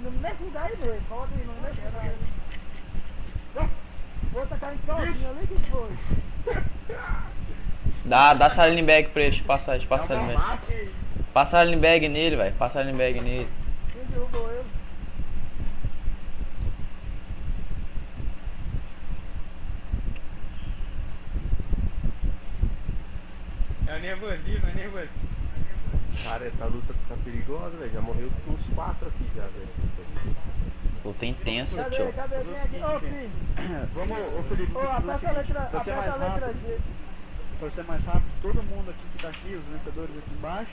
nesse daí mesmo, pode ir, não nesse daí. O outro tá caindo sozinho ali, que foi? Dá, dá saline bag pra ele, deixa eu passar, deixa eu passar Dá saline uma bag. mata aí. Passa saline bag nele, velho. Passa saline bag nele. Quem derrubou ele? É nervosismo, é nervosismo. Cara, essa luta tá perigosa, velho. Já morreu uns quatro aqui já, velho. Luta intensa, Cadê, tio. cadê? Vem aqui. Ô, filho. Vamos, ô Felipe, Ô, aperta a letra, seguinte, pra ser aperta a mais letra rápido, G. pra ser mais rápido, todo mundo aqui que tá aqui, os vencedores aqui embaixo,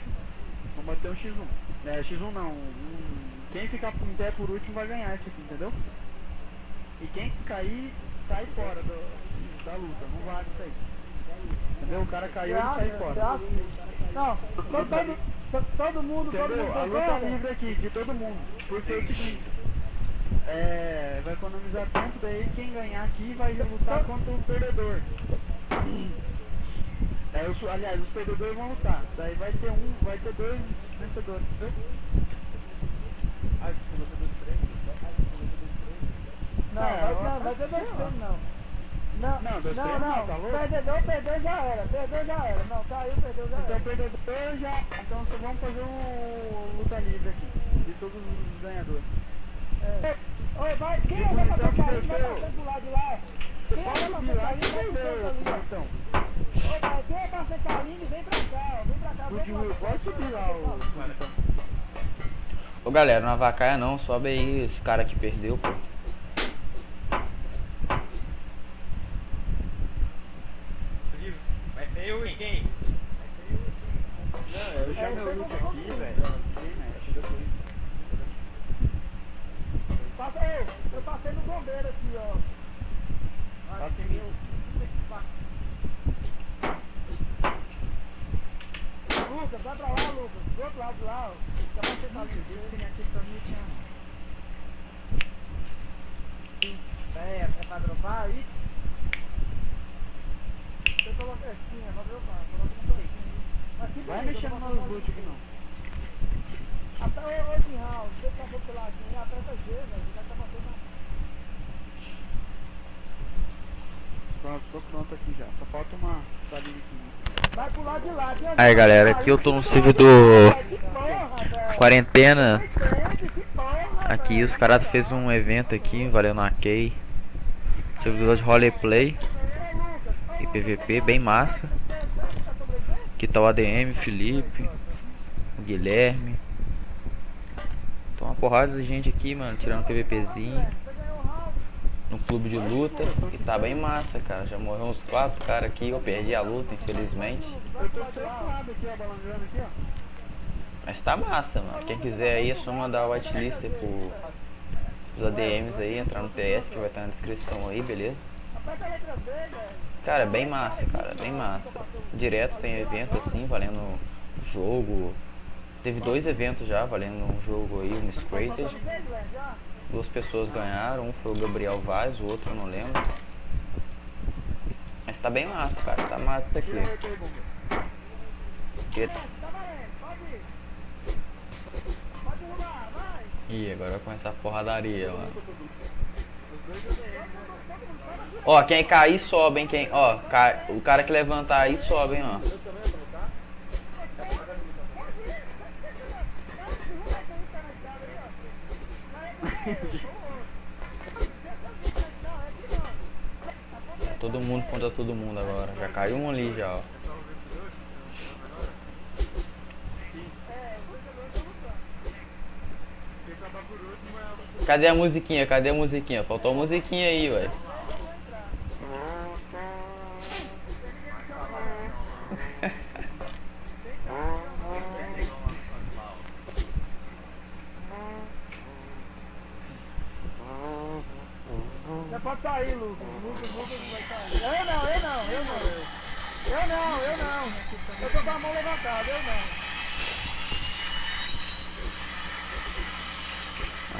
vão bater um X1. É, X1 não, um, quem ficar em pé por último vai ganhar esse aqui, entendeu? E quem cair, sai fora do, da luta, não vale isso aí. Entendeu? O cara caiu, ele sai fora. Não, todo, todo, to- todo mundo, todo Entendeu? mundo A luta livre aqui, de todo mundo. Porque é o seguinte, é, vai economizar tempo, daí quem ganhar aqui vai lutar contra o perdedor. É, os, aliás, os perdedores vão lutar. Daí vai ter um, vai ter dois vencedores, você três? Não, vai, eu não, vai ter dois não. Não, Não, não, não, não, tá perdedor, perdeu já era, perdeu já era. Não, caiu, perdeu já Então era. o perdedor já. Então só vamos fazer um luta livre aqui. De todos os ganhadores. É. Ô, vai, quem é Bonitão pra que tocar ali, vai desceu. passar pro lado de lá. Quem é Pode pra que vai ali. bonitão. Ô, vai, quem é pra sentar ali, vem pra cá, ó, vem pra cá. O vem pra cá. pode subir lá, o bonitão. Ô galera, não avacaia não, sobe aí esse cara que perdeu, pô. Vai ter eu e quem? Não, eu já meu look aqui, velho. Passa eu, eu passei no bombeiro aqui, ó. Em mim. Lucas, vai pra lá, Lucas. Do outro lado lá, ó. Já vai sentar User ali. disconnected from your channel. É, é pra dropar aí? Você coloca assim, é pra dropar. Coloca um pouquinho. Aqui Vai mexendo eu no loot aqui não. Até o G, velho. Já tá passando na... Pronto, tô pronto aqui já. Só falta uma salinha aqui. Vai pro lado de lá. aqui, ó. Aí galera, aqui eu tô no servidor quarentena. Aqui os caras fez um evento aqui, valendo a Key. Servidor de roleplay e PVP, bem massa. Aqui tá o ADM, Felipe, o Guilherme. Uma porrada de gente aqui, mano, tirando PVPzinho. No clube de luta e tá bem massa, cara. Já morreu uns quatro caras aqui, eu perdi a luta, infelizmente. Mas tá massa, mano. Quem quiser aí é só mandar o whitelist pro os ADMs aí, entrar no TS que vai estar na descrição aí, beleza? Cara, bem massa, cara, bem massa. Direto tem evento assim, valendo jogo. Teve dois eventos já, valendo um jogo aí, um Scrated. Duas pessoas ganharam, um foi o Gabriel Vaz, o outro eu não lembro. Mas tá bem massa, cara, tá massa isso aqui. Ih, agora vai começar a porradaria, mano. Ó, quem cair sobe, hein? Quem, ó, o cara que levantar aí sobe, hein, ó. Todo mundo contra todo mundo agora. Já caiu um ali já, ó. Cadê a musiquinha? Cadê a musiquinha? Faltou a musiquinha aí, velho. Você pode sair, Lucas. Lucas, Lucas vai sair. Eu não, eu não, eu não. Eu não, eu não. Eu tô com a mão levantada, eu não.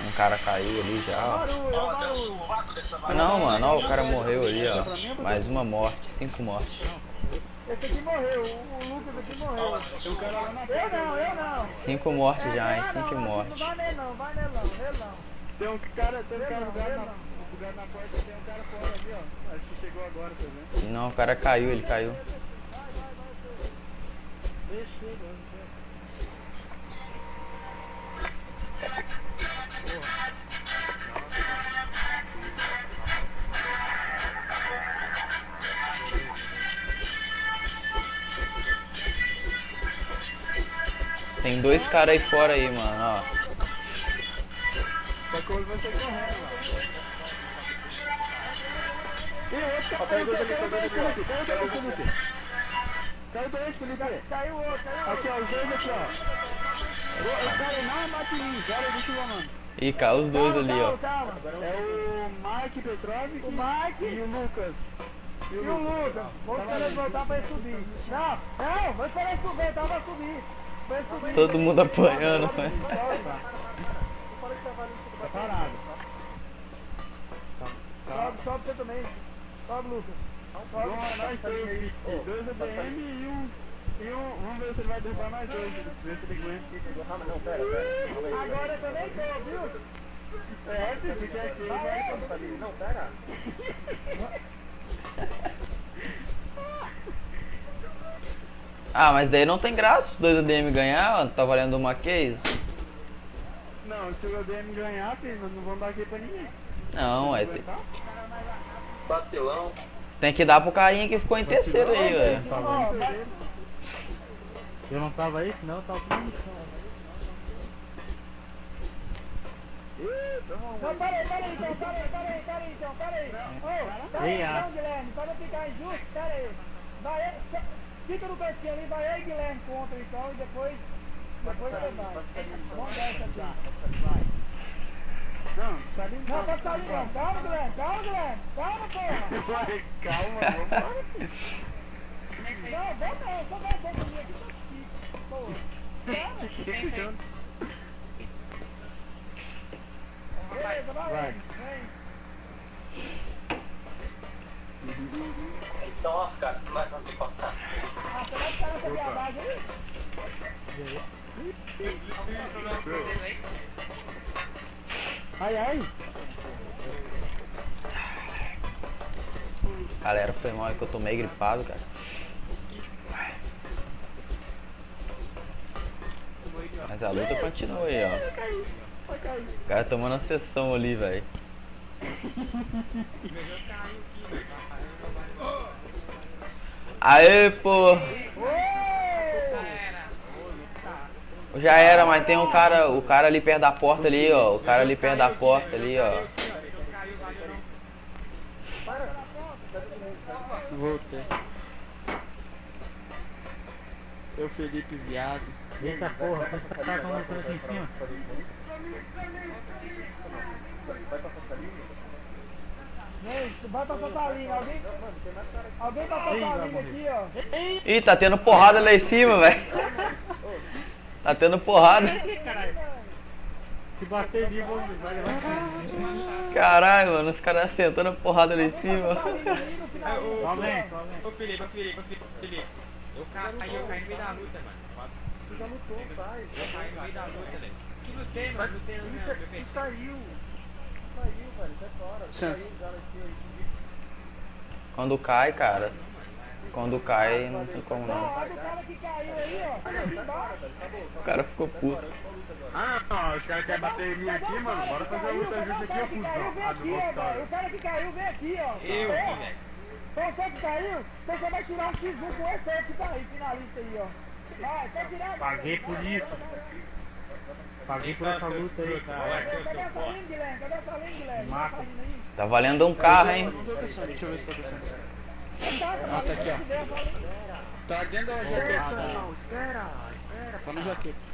Um cara caiu ali já, ó. Não, mano, ó, o cara morreu ali, ó. Mais uma morte, cinco mortes. Esse aqui morreu, o, Lucas aqui morreu. O cara lá na Eu não, eu não. Cinco mortes É, já, hein? Cinco mortes. Não vai nele não, vai nele não, nele não. Tem um cara, tem um cara na, bugado na porta, tem um cara fora ali, ó. Acho que chegou agora, tá vendo? Não, o cara caiu, ele caiu. Deixa, chega. Tem dois caras aí fora aí, mano, ó. Só que hoje vai sair correndo lá. Outro caiu dois ali, caiu dois ali, Felipe. Caiu dois, Felipe. Caiu dois, Felipe. Caiu outro, caiu Aqui, ó, os dois aqui, ó. O, cara não bate em mim, cara, deixa eu mano. Ih, caiu os dois ali, ó. Calma, É o Mike Petrovic O Mike. e o Lucas. E o Lucas, vamos esperar ele voltar pra ele subir. Não, não, vamos esperar ele subir, tá pra subir. Pra subir. Todo mundo apanhando, velho. Tá parado. Sobe, sobe você também. Sobe, Lucas. Sobe. Nós, nós três aqui. Dois ADM e um... E um... Vamos ver se ele vai derrubar mais dois. Ver se ele aguenta. Não, pera, pera. Agora eu também tô, viu? É, se fizer aqui, ele vai... Não, pera. Ah, mas daí não tem graça os dois ADM ganhar. Tá valendo uma case. Não, se o ADM ganhar, filho, nós não vamos dar aqui pra ninguém. Não, é. Vacilão. Tem que dar pro carinha que ficou em terceiro aí, velho. Eu não tava aí, senão eu tava toma Não, peraí, peraí, então, peraí, peraí, peraí, então, peraí. Ô, peraí, ah. não, Guilherme, para não ficar injusto, peraí. Vai, fica no cantinho ali, vai aí, Guilherme, contra então, e depois, depois você vai. Vamos dar essa aqui. Não, tá ali Não, tá saindo não, calma, Guilherme, calma, Guilherme, calma, porra. Calma, vambora. Não, vamos não, só vai um pouquinho aqui, porra. Calma. Beleza, vai, vem. Então, ó, cara, vai fazer passar. Ah, você vai ficar nessa viadagem aí? Ai, ai. Galera, foi mal é que eu tô meio gripado, cara. Mas a luta continua aí, ó. O cara tomando a sessão ali, velho. Aê, pô! Já era, mas tem um cara, o cara ali perto da porta ali, ó. O cara ali perto da porta ali, ó. Voltei. Eu, Felipe, viado. Eita porra, tá com uma coisa em cima. Vem, vai pra Santa Linha, alguém? Alguém pra Santa Linha aqui, ó. Ih, tá tendo porrada lá em cima, velho. Tá tendo porrada. Se bater ali, vou vai levar Caralho, mano, os caras sentando porrada lá em cima. Ali Ô Felipe, ô Felipe, ô Felipe, Felipe. Eu caí, eu caí no meio da luta, mano. Tu já lutou, sai. Eu caí no meio da luta, velho. Que lutei, mano, lutei no meu meu Tu saiu. Saiu, velho, sai fora. Chance. Quando cai, cara. Quando cai, não tem como Não, o cara que caiu aí, ó. Aqui embaixo. O cara ficou puto. Ah, não, os caras querem bater em mim aqui, mano. Bora fazer a luta justa aqui, ó, O cara que caiu, vem cuzão. Ah. O cara que caiu, vem aqui, ó. Eu. Então você que caiu, você vai tirar um X1 com aí que tá aí, finalista aí, ó. Vai, pode tirar. Paguei por isso. Paguei por essa luta aí, cara. Cadê essa linha, Guilherme? Cadê essa linha, Guilherme? Tá? Tá valendo um carro, hein? Deixa eu ver se tá descendo. Tá, tá, aqui, ó. Tá dentro da jaqueta. Espera, espera. Tá no jaqueta.